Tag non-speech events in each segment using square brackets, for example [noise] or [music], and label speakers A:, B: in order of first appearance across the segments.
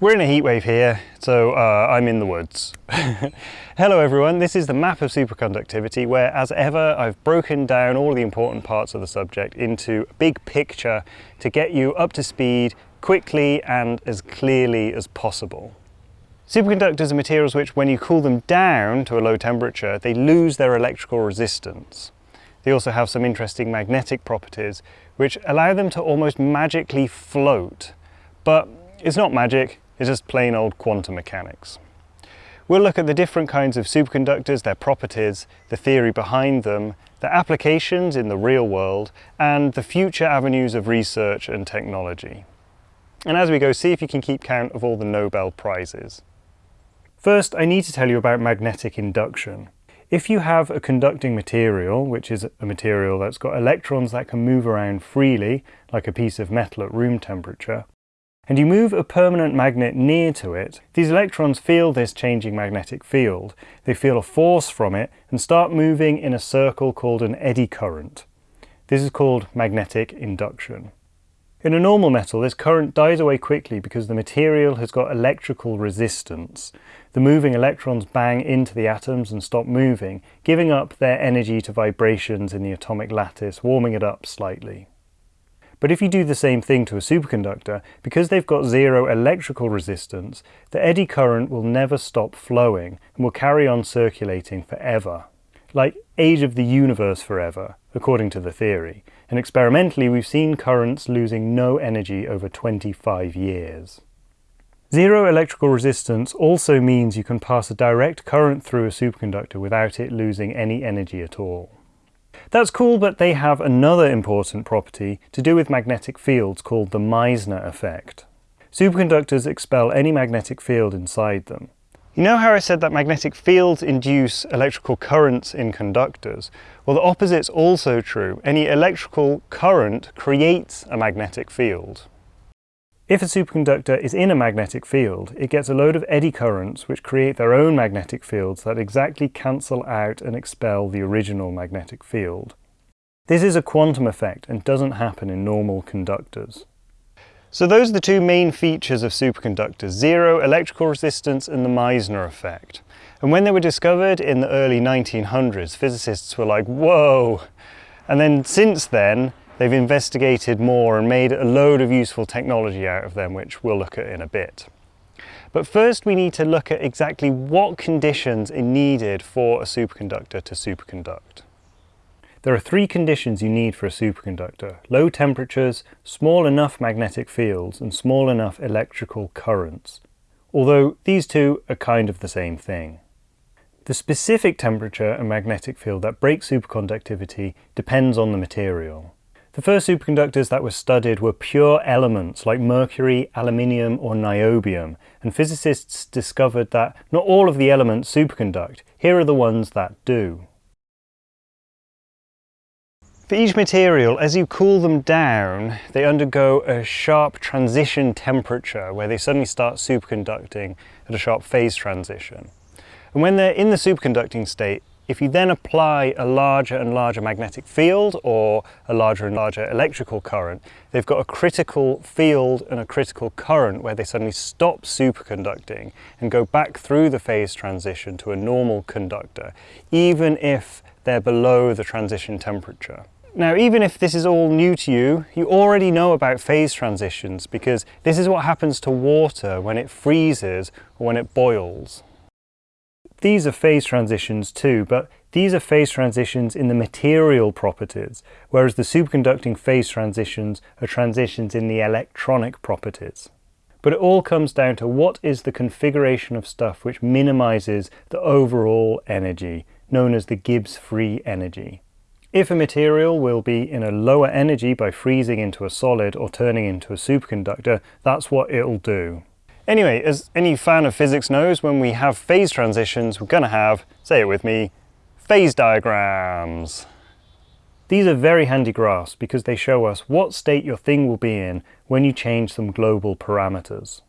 A: We're in a heatwave here, so uh, I'm in the woods. [laughs] Hello everyone, this is the map of superconductivity where, as ever, I've broken down all the important parts of the subject into a big picture to get you up to speed quickly and as clearly as possible. Superconductors are materials which, when you cool them down to a low temperature, they lose their electrical resistance. They also have some interesting magnetic properties which allow them to almost magically float. But it's not magic, it's just plain old quantum mechanics. We'll look at the different kinds of superconductors, their properties, the theory behind them, their applications in the real world, and the future avenues of research and technology. And as we go, see if you can keep count of all the Nobel Prizes. First, I need to tell you about magnetic induction. If you have a conducting material, which is a material that's got electrons that can move around freely, like a piece of metal at room temperature, and you move a permanent magnet near to it, these electrons feel this changing magnetic field. They feel a force from it and start moving in a circle called an eddy current. This is called magnetic induction. In a normal metal, this current dies away quickly because the material has got electrical resistance. The moving electrons bang into the atoms and stop moving, giving up their energy to vibrations in the atomic lattice, warming it up slightly. But if you do the same thing to a superconductor, because they've got zero electrical resistance, the eddy current will never stop flowing and will carry on circulating forever. Like age of the universe forever, according to the theory. And experimentally, we've seen currents losing no energy over 25 years. Zero electrical resistance also means you can pass a direct current through a superconductor without it losing any energy at all. That's cool, but they have another important property to do with magnetic fields called the Meissner effect. Superconductors expel any magnetic field inside them. You know how I said that magnetic fields induce electrical currents in conductors? Well, the opposite's also true. Any electrical current creates a magnetic field. If a superconductor is in a magnetic field, it gets a load of eddy currents which create their own magnetic fields that exactly cancel out and expel the original magnetic field. This is a quantum effect and doesn't happen in normal conductors. So those are the two main features of superconductors, zero electrical resistance and the Meissner effect. And when they were discovered in the early 1900s, physicists were like, whoa! And then since then, They've investigated more and made a load of useful technology out of them, which we'll look at in a bit. But first we need to look at exactly what conditions are needed for a superconductor to superconduct. There are three conditions you need for a superconductor. Low temperatures, small enough magnetic fields, and small enough electrical currents. Although these two are kind of the same thing. The specific temperature and magnetic field that break superconductivity depends on the material. The first superconductors that were studied were pure elements like mercury, aluminium or niobium, and physicists discovered that not all of the elements superconduct. Here are the ones that do. For each material, as you cool them down, they undergo a sharp transition temperature where they suddenly start superconducting at a sharp phase transition. And when they're in the superconducting state, if you then apply a larger and larger magnetic field or a larger and larger electrical current, they've got a critical field and a critical current where they suddenly stop superconducting and go back through the phase transition to a normal conductor, even if they're below the transition temperature. Now, even if this is all new to you, you already know about phase transitions because this is what happens to water when it freezes or when it boils. These are phase transitions too, but these are phase transitions in the material properties, whereas the superconducting phase transitions are transitions in the electronic properties. But it all comes down to what is the configuration of stuff which minimizes the overall energy, known as the Gibbs free energy. If a material will be in a lower energy by freezing into a solid or turning into a superconductor, that's what it'll do. Anyway, as any fan of physics knows, when we have phase transitions, we're going to have, say it with me, phase diagrams. These are very handy graphs because they show us what state your thing will be in when you change some global parameters.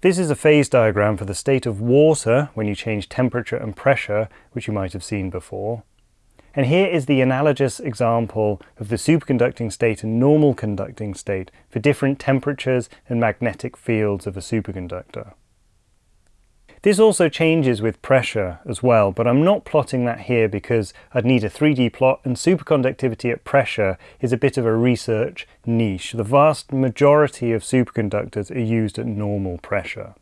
A: This is a phase diagram for the state of water when you change temperature and pressure, which you might have seen before. And here is the analogous example of the superconducting state and normal conducting state for different temperatures and magnetic fields of a superconductor. This also changes with pressure as well, but I'm not plotting that here because I'd need a 3D plot and superconductivity at pressure is a bit of a research niche. The vast majority of superconductors are used at normal pressure.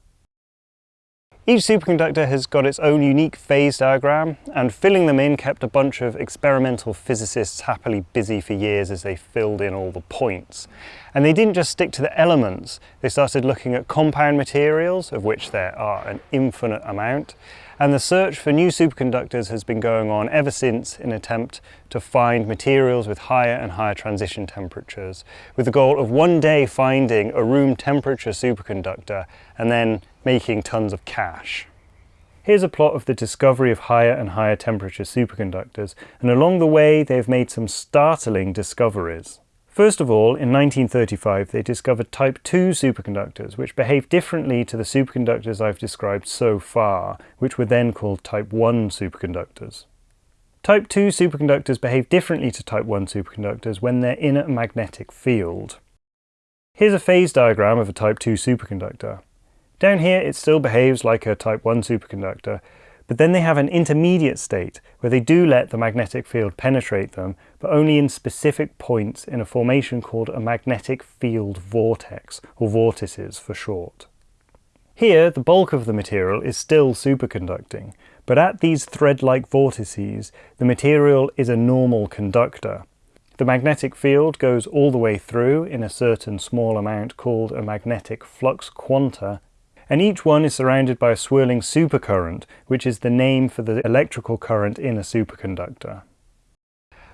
A: Each superconductor has got its own unique phase diagram, and filling them in kept a bunch of experimental physicists happily busy for years as they filled in all the points. And they didn't just stick to the elements, they started looking at compound materials, of which there are an infinite amount, and the search for new superconductors has been going on ever since in attempt to find materials with higher and higher transition temperatures, with the goal of one day finding a room temperature superconductor and then making tons of cash. Here's a plot of the discovery of higher and higher temperature superconductors, and along the way they've made some startling discoveries. First of all, in 1935 they discovered type 2 superconductors, which behave differently to the superconductors I've described so far, which were then called type 1 superconductors. Type 2 superconductors behave differently to type 1 superconductors when they're in a magnetic field. Here's a phase diagram of a type 2 superconductor. Down here it still behaves like a type 1 superconductor, but then they have an intermediate state where they do let the magnetic field penetrate them, but only in specific points in a formation called a magnetic field vortex, or vortices for short. Here, the bulk of the material is still superconducting, but at these thread-like vortices, the material is a normal conductor. The magnetic field goes all the way through in a certain small amount called a magnetic flux quanta, and each one is surrounded by a swirling supercurrent, which is the name for the electrical current in a superconductor.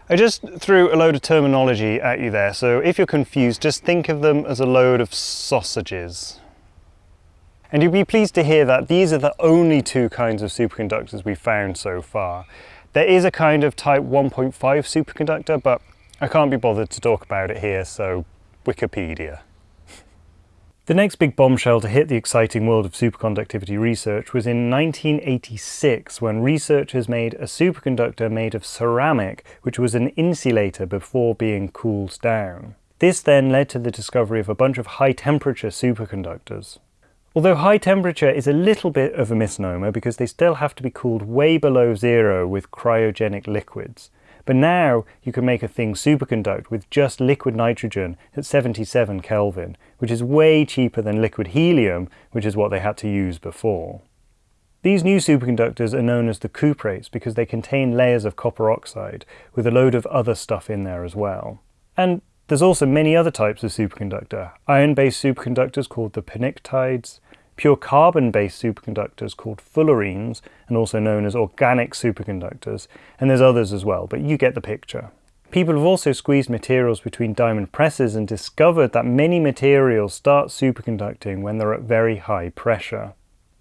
A: I just threw a load of terminology at you there, so if you're confused, just think of them as a load of sausages. And you'll be pleased to hear that these are the only two kinds of superconductors we've found so far. There is a kind of type 1.5 superconductor, but I can't be bothered to talk about it here, so Wikipedia. The next big bombshell to hit the exciting world of superconductivity research was in 1986 when researchers made a superconductor made of ceramic which was an insulator before being cooled down. This then led to the discovery of a bunch of high temperature superconductors. Although high temperature is a little bit of a misnomer because they still have to be cooled way below zero with cryogenic liquids. But now you can make a thing superconduct with just liquid nitrogen at 77 Kelvin, which is way cheaper than liquid helium, which is what they had to use before. These new superconductors are known as the cuprates because they contain layers of copper oxide with a load of other stuff in there as well. And there's also many other types of superconductor. Iron-based superconductors called the pnictides, pure carbon-based superconductors called fullerenes, and also known as organic superconductors, and there's others as well, but you get the picture. People have also squeezed materials between diamond presses and discovered that many materials start superconducting when they're at very high pressure.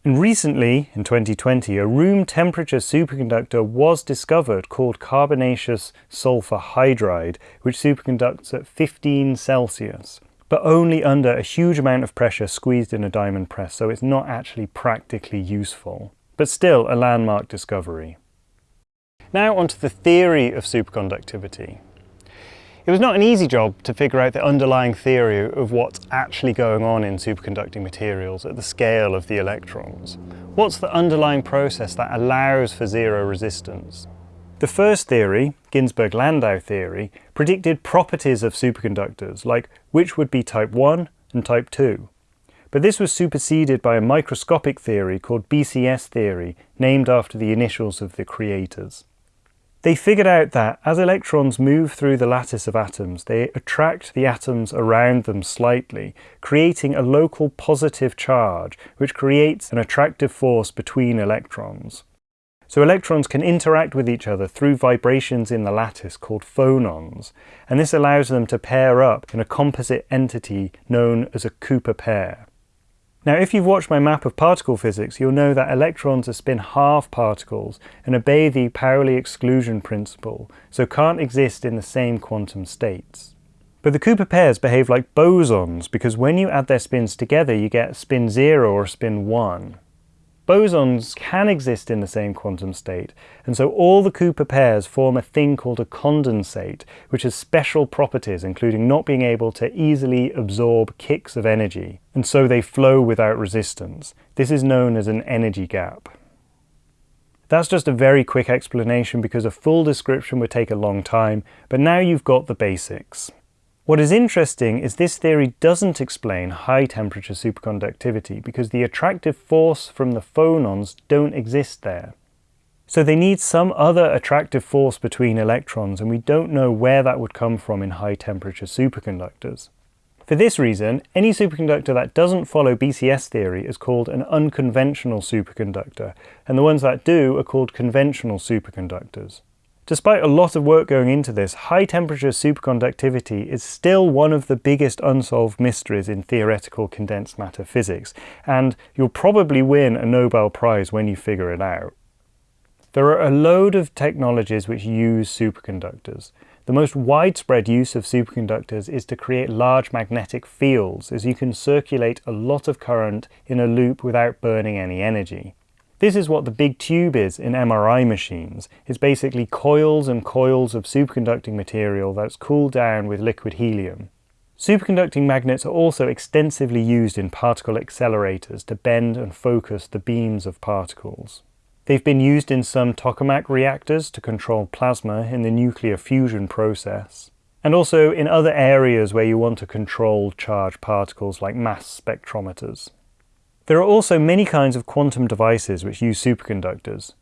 A: And recently, in 2020, a room temperature superconductor was discovered called carbonaceous sulfur hydride, which superconducts at 15 Celsius but only under a huge amount of pressure squeezed in a diamond press, so it's not actually practically useful. But still a landmark discovery. Now onto the theory of superconductivity. It was not an easy job to figure out the underlying theory of what's actually going on in superconducting materials at the scale of the electrons. What's the underlying process that allows for zero resistance? The first theory, Ginzburg-Landau theory, predicted properties of superconductors, like which would be type 1 and type 2. But this was superseded by a microscopic theory called BCS theory, named after the initials of the creators. They figured out that as electrons move through the lattice of atoms, they attract the atoms around them slightly, creating a local positive charge, which creates an attractive force between electrons. So electrons can interact with each other through vibrations in the lattice called phonons, and this allows them to pair up in a composite entity known as a Cooper pair. Now if you've watched my map of particle physics, you'll know that electrons are spin half particles and obey the Pauli exclusion principle, so can't exist in the same quantum states. But the Cooper pairs behave like bosons because when you add their spins together you get spin 0 or spin 1. Bosons can exist in the same quantum state, and so all the Cooper pairs form a thing called a condensate, which has special properties, including not being able to easily absorb kicks of energy, and so they flow without resistance. This is known as an energy gap. That's just a very quick explanation because a full description would take a long time, but now you've got the basics. What is interesting is this theory doesn't explain high temperature superconductivity because the attractive force from the phonons don't exist there. So they need some other attractive force between electrons and we don't know where that would come from in high temperature superconductors. For this reason, any superconductor that doesn't follow BCS theory is called an unconventional superconductor, and the ones that do are called conventional superconductors. Despite a lot of work going into this, high temperature superconductivity is still one of the biggest unsolved mysteries in theoretical condensed matter physics, and you'll probably win a Nobel Prize when you figure it out. There are a load of technologies which use superconductors. The most widespread use of superconductors is to create large magnetic fields, as you can circulate a lot of current in a loop without burning any energy. This is what the big tube is in MRI machines. It's basically coils and coils of superconducting material that's cooled down with liquid helium. Superconducting magnets are also extensively used in particle accelerators to bend and focus the beams of particles. They've been used in some tokamak reactors to control plasma in the nuclear fusion process, and also in other areas where you want to control charged particles like mass spectrometers. There are also many kinds of quantum devices which use superconductors.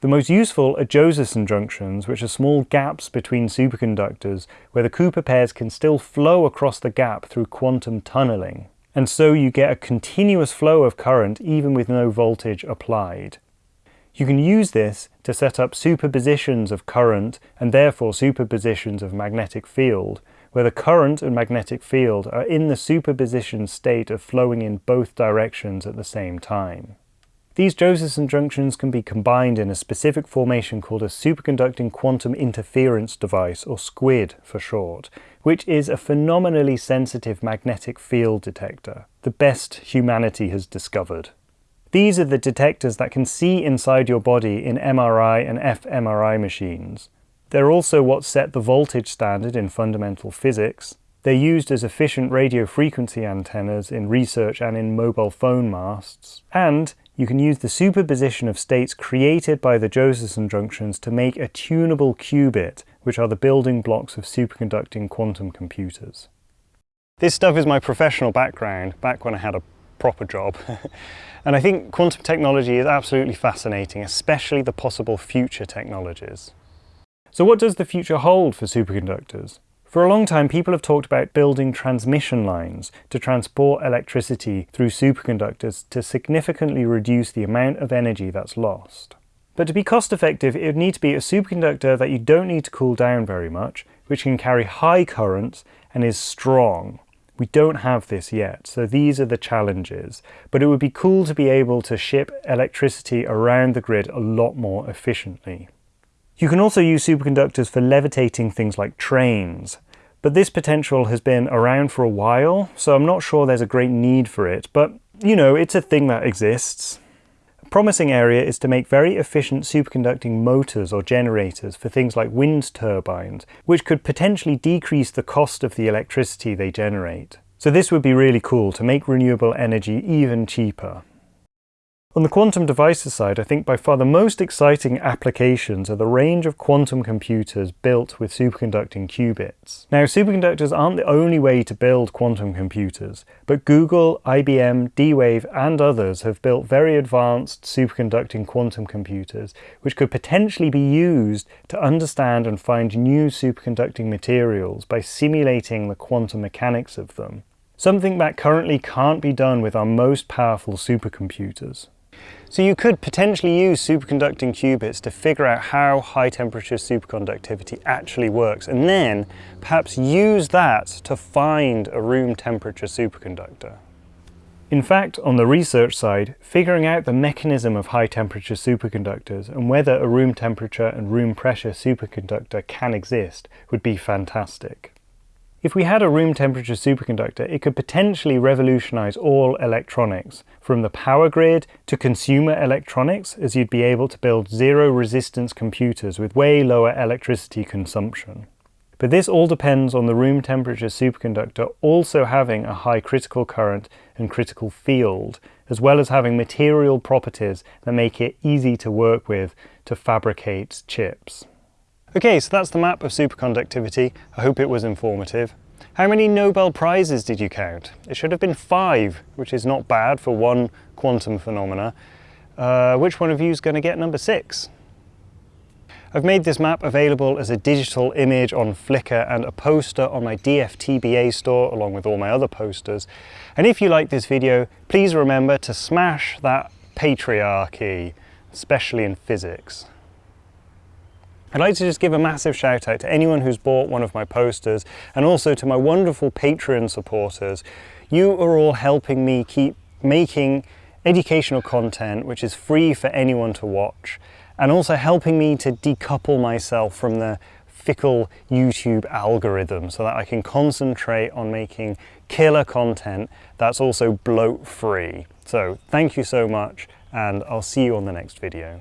A: The most useful are Josephson junctions, which are small gaps between superconductors where the Cooper pairs can still flow across the gap through quantum tunneling. And so you get a continuous flow of current even with no voltage applied. You can use this to set up superpositions of current and therefore superpositions of magnetic field, where the current and magnetic field are in the superposition state of flowing in both directions at the same time. These Josephson junctions can be combined in a specific formation called a superconducting quantum interference device, or SQUID for short, which is a phenomenally sensitive magnetic field detector, the best humanity has discovered. These are the detectors that can see inside your body in MRI and fMRI machines, they're also what set the voltage standard in fundamental physics. They're used as efficient radio frequency antennas in research and in mobile phone masts. And you can use the superposition of states created by the Josephson junctions to make a tunable qubit, which are the building blocks of superconducting quantum computers. This stuff is my professional background, back when I had a proper job. [laughs] and I think quantum technology is absolutely fascinating, especially the possible future technologies. So what does the future hold for superconductors? For a long time, people have talked about building transmission lines to transport electricity through superconductors to significantly reduce the amount of energy that's lost. But to be cost effective, it would need to be a superconductor that you don't need to cool down very much, which can carry high currents and is strong. We don't have this yet, so these are the challenges. But it would be cool to be able to ship electricity around the grid a lot more efficiently. You can also use superconductors for levitating things like trains, but this potential has been around for a while, so I'm not sure there's a great need for it, but you know, it's a thing that exists. A promising area is to make very efficient superconducting motors or generators for things like wind turbines, which could potentially decrease the cost of the electricity they generate. So this would be really cool to make renewable energy even cheaper. On the quantum devices side, I think by far the most exciting applications are the range of quantum computers built with superconducting qubits. Now, superconductors aren't the only way to build quantum computers, but Google, IBM, D-Wave and others have built very advanced superconducting quantum computers, which could potentially be used to understand and find new superconducting materials by simulating the quantum mechanics of them. Something that currently can't be done with our most powerful supercomputers. So you could potentially use superconducting qubits to figure out how high temperature superconductivity actually works and then perhaps use that to find a room temperature superconductor. In fact, on the research side, figuring out the mechanism of high temperature superconductors and whether a room temperature and room pressure superconductor can exist would be fantastic. If we had a room temperature superconductor, it could potentially revolutionize all electronics, from the power grid to consumer electronics, as you'd be able to build zero resistance computers with way lower electricity consumption. But this all depends on the room temperature superconductor also having a high critical current and critical field, as well as having material properties that make it easy to work with to fabricate chips. Okay, so that's the map of superconductivity. I hope it was informative. How many Nobel Prizes did you count? It should have been five, which is not bad for one quantum phenomena. Uh, which one of you is going to get number six? I've made this map available as a digital image on Flickr and a poster on my DFTBA store along with all my other posters. And if you like this video, please remember to smash that patriarchy, especially in physics. I'd like to just give a massive shout out to anyone who's bought one of my posters and also to my wonderful Patreon supporters. You are all helping me keep making educational content which is free for anyone to watch and also helping me to decouple myself from the fickle YouTube algorithm so that I can concentrate on making killer content that's also bloat free. So thank you so much and I'll see you on the next video.